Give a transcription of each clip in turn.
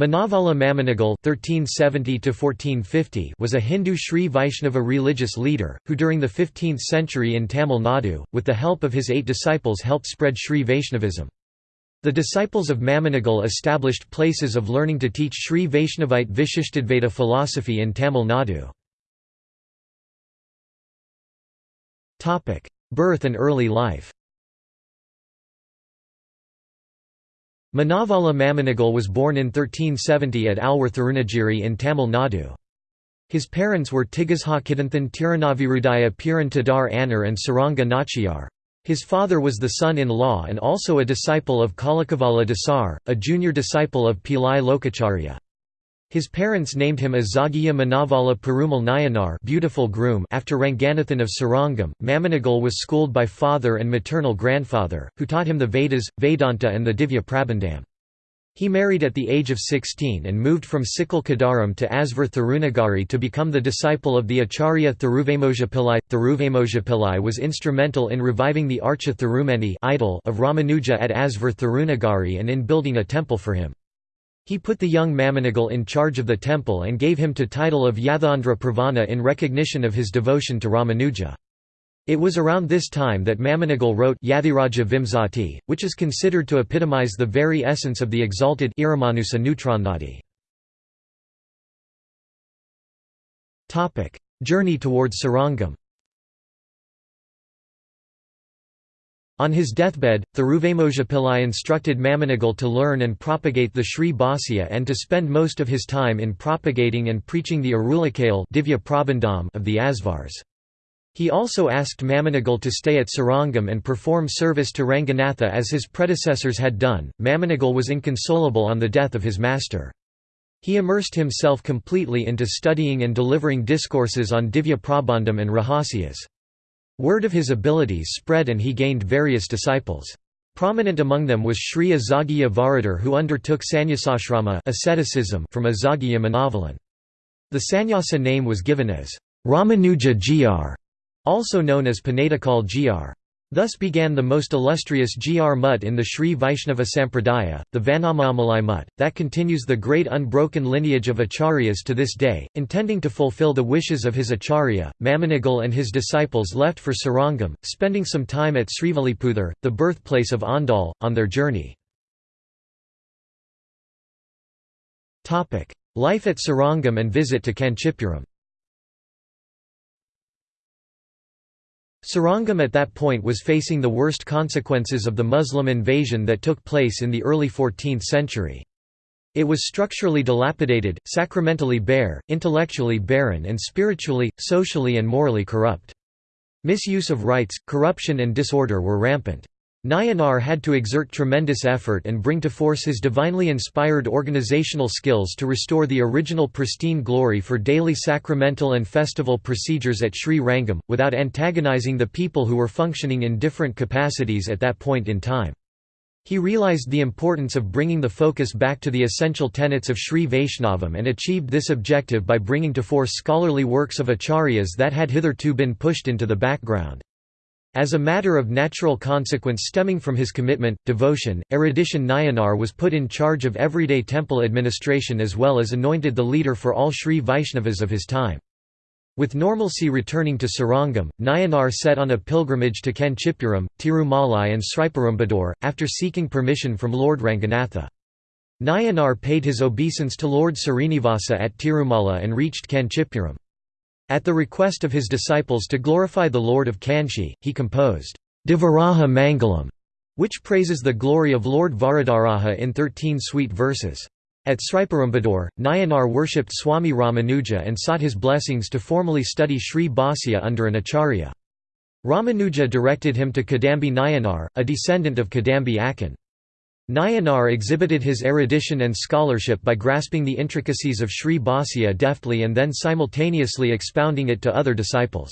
Manavala Mamunigal (1370–1450) was a Hindu Sri Vaishnava religious leader who, during the 15th century in Tamil Nadu, with the help of his eight disciples, helped spread Sri Vaishnavism. The disciples of Mamunigal established places of learning to teach Sri Vaishnavite Vishishtadvaita philosophy in Tamil Nadu. Birth and early life Manavala Mamunigal was born in 1370 at Alwar in Tamil Nadu. His parents were Tigazhakidanthan Tirunavirudaya Piran Tadar and Saranga Nachiyar. His father was the son-in-law and also a disciple of Kalakavala Dasar, a junior disciple of Pillai Lokacharya. His parents named him as Zagiya Manavala Perumal Nayanar beautiful groom after Ranganathan of Srirangam. Mamunigal was schooled by father and maternal grandfather, who taught him the Vedas, Vedanta and the Divya Prabandham. He married at the age of 16 and moved from Sikal Kadaram to Alvar Thirunagari to become the disciple of the Acharya Thiruvemojapillai. Thiruvemojapillai was instrumental in reviving the Archa Thirumeni idol of Ramanuja at Alvar Thirunagari and in building a temple for him. He put the young Mamunigal in charge of the temple and gave him to title of Yadhandra Pravana in recognition of his devotion to Ramanuja. It was around this time that Mamunigal wrote Yathiraja Vimsati, which is considered to epitomize the very essence of the exalted Iramanusa Nutranadi. Journey towards Srirangam On his deathbed, Thiruvemojapillai instructed Mamunigal to learn and propagate the Sri Bhashya and to spend most of his time in propagating and preaching the Arulakale of the Asvars. He also asked Mamunigal to stay at Srirangam and perform service to Ranganatha as his predecessors had done. Mamunigal was inconsolable on the death of his master. He immersed himself completely into studying and delivering discourses on Divya Prabandham and Rahasyas. Word of his abilities spread and he gained various disciples. Prominent among them was Sri Azagiya Varadar who undertook sannyasashrama asceticism from Azagiya Manavalan. The sannyasa name was given as Ramanuja Jeeyar, also known as Panadikal Jeeyar. Thus began the most illustrious Jeeyar Mutt in the Sri Vaishnava Sampradaya, the Vanamamalai Mutt, that continues the great unbroken lineage of acharyas to this day. Intending to fulfill the wishes of his acharya, Mamunigal and his disciples left for Srirangam, spending some time at Srivilliputhur, the birthplace of Andal, on their journey. Life at Srirangam and visit to Kanchipuram Srirangam at that point was facing the worst consequences of the Muslim invasion that took place in the early 14th century. It was structurally dilapidated, sacramentally bare, intellectually barren and spiritually, socially and morally corrupt. Misuse of rights, corruption and disorder were rampant. Nayanar had to exert tremendous effort and bring to force his divinely inspired organizational skills to restore the original pristine glory for daily sacramental and festival procedures at Sri Rangam, without antagonizing the people who were functioning in different capacities at that point in time. He realized the importance of bringing the focus back to the essential tenets of Sri Vaishnavam and achieved this objective by bringing to force scholarly works of acharyas that had hitherto been pushed into the background. As a matter of natural consequence stemming from his commitment, devotion, erudition Nayanar was put in charge of everyday temple administration as well as anointed the leader for all Sri Vaishnavas of his time. With normalcy returning to Srirangam, Nayanar set on a pilgrimage to Kanchipuram, Tirumalai and Sriperumbudur, after seeking permission from Lord Ranganatha. Nayanar paid his obeisance to Lord Srinivasa at Tirumala and reached Kanchipuram. At the request of his disciples to glorify the Lord of Kanchi, he composed, Devaraja Mangalam, which praises the glory of Lord Varadaraja in thirteen sweet verses. At Sriperumbudur, Nayanar worshipped Swami Ramanuja and sought his blessings to formally study Sri Bhashya under an acharya. Ramanuja directed him to Kadambi Nayanar, a descendant of Kadambi Akan. Nayanar exhibited his erudition and scholarship by grasping the intricacies of Sri Bhashya deftly and then simultaneously expounding it to other disciples.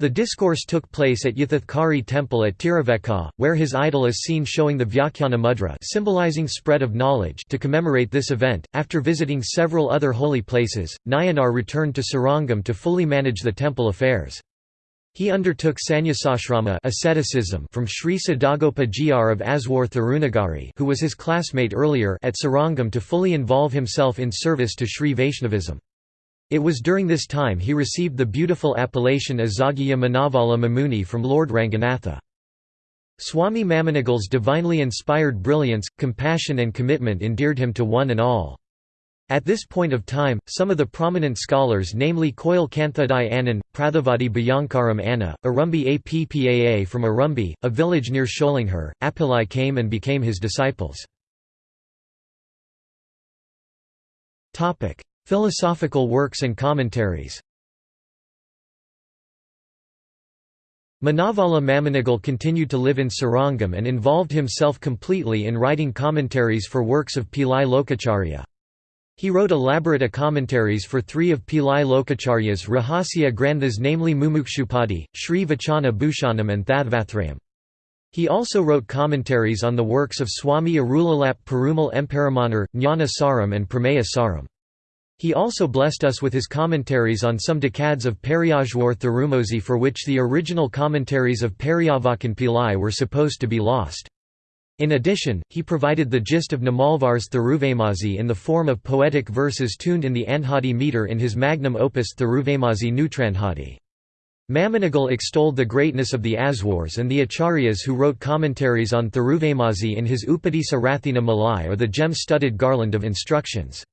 The discourse took place at Yathothkari temple at Tiruvekka, where his idol is seen showing the Vyakhyana mudra symbolizing spread of knowledge to commemorate this event. After visiting several other holy places, Nayanar returned to Srirangam to fully manage the temple affairs. He undertook sannyasashrama asceticism from Sri Sadagopa Jeeyar of Alvar Thirunagari who was his classmate earlier at Srirangam to fully involve himself in service to Sri Vaishnavism. It was during this time he received the beautiful appellation as Zoghiya Manavala Mamuni from Lord Ranganatha. Swami Mamunigal's divinely inspired brilliance, compassion and commitment endeared him to one and all. At this point of time, some of the prominent scholars namely Koil Kanthadai Anand, Prathavadi Bhayankaram Anna, Arumbi Appaa from Arumbi, a village near Sholinghur, Appilai came and became his disciples. Philosophical works and commentaries Manavala Mamunigal continued to live in Srirangam and involved himself completely in writing commentaries for works of Pillai Lokacharya. He wrote elaborate commentaries for three of Pillai Lokacharya's Rahasya Granthas namely Mumukshupadi, Sri Vachana Bhushanam and Thatvathrayam. He also wrote commentaries on the works of Swami Arulalap Perumal Emperamanur, Jnana Saram and Prameya Saram. He also blessed us with his commentaries on some decades of Periyalvar Thirumozhi for which the original commentaries of Periyavachan Pillai were supposed to be lost. In addition, he provided the gist of Namalvar's Thiruvaimozhi in the form of poetic verses tuned in the Andhadi meter in his magnum opus Thiruvaimozhi Nutrandhadi. Mamunigal extolled the greatness of the Aswars and the Acharyas who wrote commentaries on Thiruvaimozhi in his Upadisa Rathina Malai or the gem-studded garland of instructions.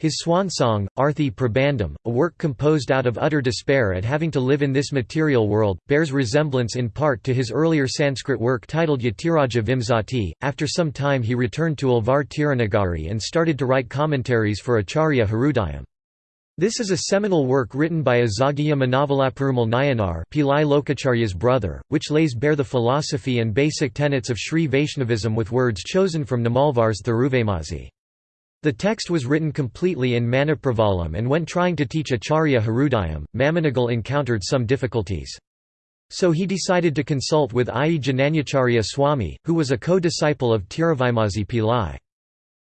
His swan song, Arthi Prabandham, a work composed out of utter despair at having to live in this material world, bears resemblance in part to his earlier Sanskrit work titled Yatiraja Vimsati. After some time he returned to Alvar Tirunagari and started to write commentaries for Acharya Hrudayam. This is a seminal work written by Azagya Manavalaperumal Nayanar Pillai Lokacharya's brother, which lays bare the philosophy and basic tenets of Sri Vaishnavism with words chosen from Namalvar's Thiruvaimozhi. The text was written completely in Manipravalam and when trying to teach Acharya Hrudayam, Mamunigal encountered some difficulties. So he decided to consult with I. Jananyacharya Swami, who was a co-disciple of Tiruvaimozhi Pillai.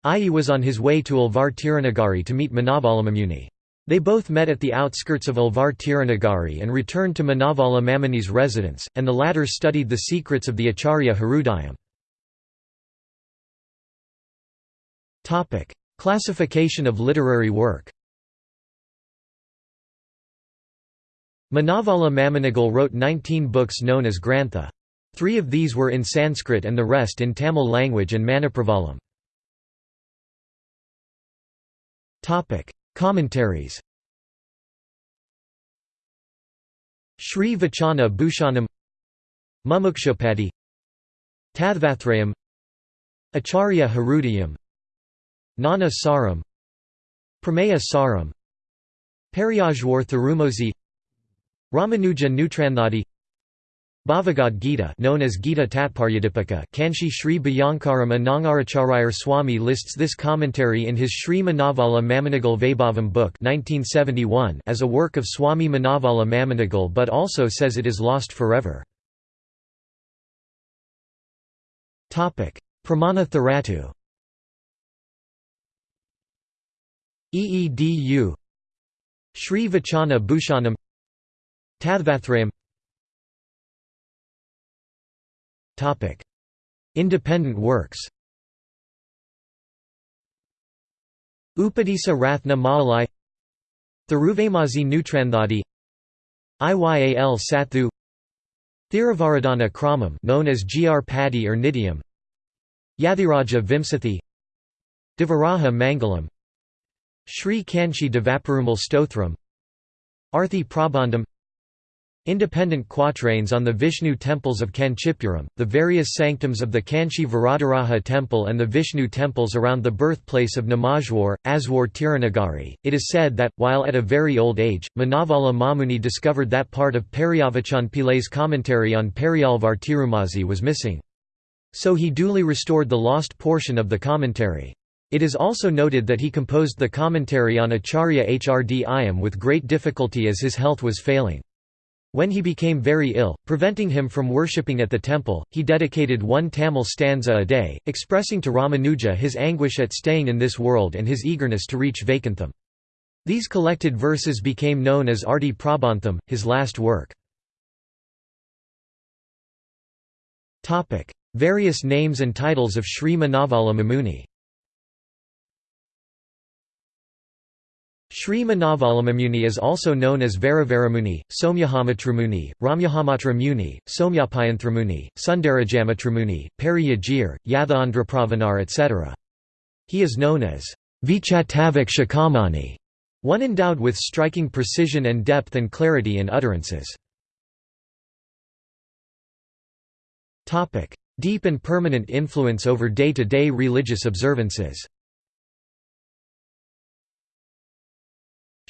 I. was on his way to Alvar Tirunagari to meet Manavala They both met at the outskirts of Alvar Tirunagari and returned to Manavala Mamuni's residence, and the latter studied the secrets of the Acharya Hrudayam. Classification of literary work Manavala Mamunigal wrote 19 books known as Grantha. Three of these were in Sanskrit and the rest in Tamil language and Manipravalam. Commentaries Sri Vachana Bhushanam Mumukshupadi Tathvathrayam Acharya Hrudayam Jnana Saram Prameya Saram Periyalvar Thirumozhi Ramanuja Nutrandhadi Bhagavad Gita known as Gita Tatparyadipika Kanchi Sri Bhayankaram Anangaracharayar Swami lists this commentary in his Sri Manavala Mamunigal Vaibhavam book 1971 as a work of Swami Manavala Mamunigal but also says it is lost forever. Pramana Tharatu EEDU Sri Vachana Bhushanam. Tathvathrayam Independent works. Upadisa Rathna Malai. Thiruvaimozhi Nutrandhadi Iyal Sathu. Thiravaradana Kramam known as Jeeyar Padi or Nityam Yathiraja Vimsathi. Devaraja Mangalam Sri Kanchi Devaperumal Stothram Arthi Prabandham Independent quatrains on the Vishnu temples of Kanchipuram, the various sanctums of the Kanchi Varadaraja temple and the Vishnu temples around the birthplace of Namalvar, Alvar Tirunagari. It is said that, while at a very old age, Manavala Mamuni discovered that part of Periyavachan Pillai's commentary on Periyalvar Tirumozhi was missing. So he duly restored the lost portion of the commentary. It is also noted that he composed the commentary on Acharya Hrd Iyam with great difficulty as his health was failing. When he became very ill, preventing him from worshipping at the temple, he dedicated one Tamil stanza a day, expressing to Ramanuja his anguish at staying in this world and his eagerness to reach Vaikuntham. These collected verses became known as Arti Prabandham, his last work. Various names and titles of Sri Manavala Mamuni Sri Manavalamamuni is also known as Varavaramuni, Somyahamatramuni, Ramyahamatra Somyapayanthramuni, Sundarajamamatramuni, Periyajir, Yathandrapravanar etc. He is known as Vichatavak Shakamani, one endowed with striking precision and depth and clarity in utterances. Deep and permanent influence over day-to-day -day religious observances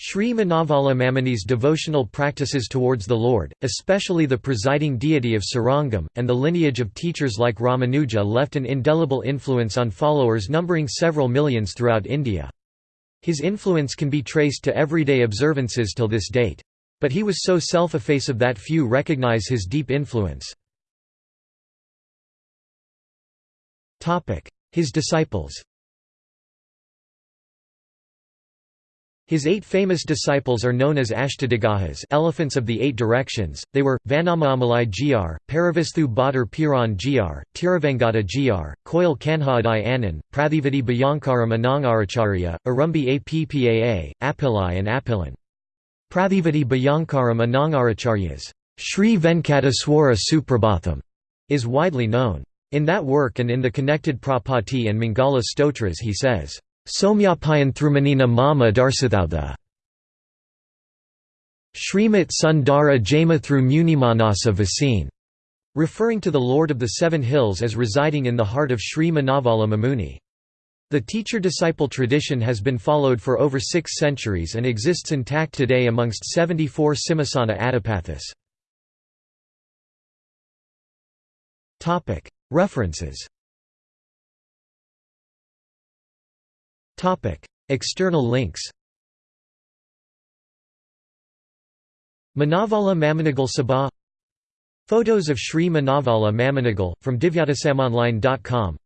Sri Manavala Mamuni's devotional practices towards the Lord, especially the presiding deity of Srirangam, and the lineage of teachers like Ramanuja left an indelible influence on followers numbering several millions throughout India. His influence can be traced to everyday observances till this date. But he was so self-effacive that few recognize his deep influence. His disciples His eight famous disciples are known as Ashtadiggajas elephants of the eight directions, they were, Vanamamalai Jeeyar, Paravisthu Bhatter Piran Jeeyar, Tiruvengata Jeeyar, Koil Kanhadai Anand, Prathivadi Bhayankaram Anangaracharya, Arumbi Appaa, Appilai and Appilan. Prathivadi Bhayankaram Anangaracharyas Sri Venkateswara Suprabhatham is widely known. In that work and in the connected Prapati and Mangala stotras he says, Somyapayanthrumanina mama darsathautha. Srimat Sundara Jamathru Munimanasa Vasine, referring to the Lord of the Seven Hills as residing in the heart of Sri Manavala Mamuni. The teacher-disciple tradition has been followed for over six centuries and exists intact today amongst 74 Simhasana Adipathis. References External links Manavala Mamunigal Sabha Photos of Sri Manavala Mamunigal, from divyadesamonline.com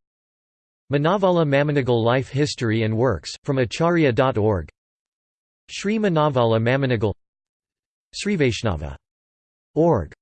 Manavala Mamunigal Life History and Works, from acharya.org Sri Manavala Mamunigal Srivaishnava.org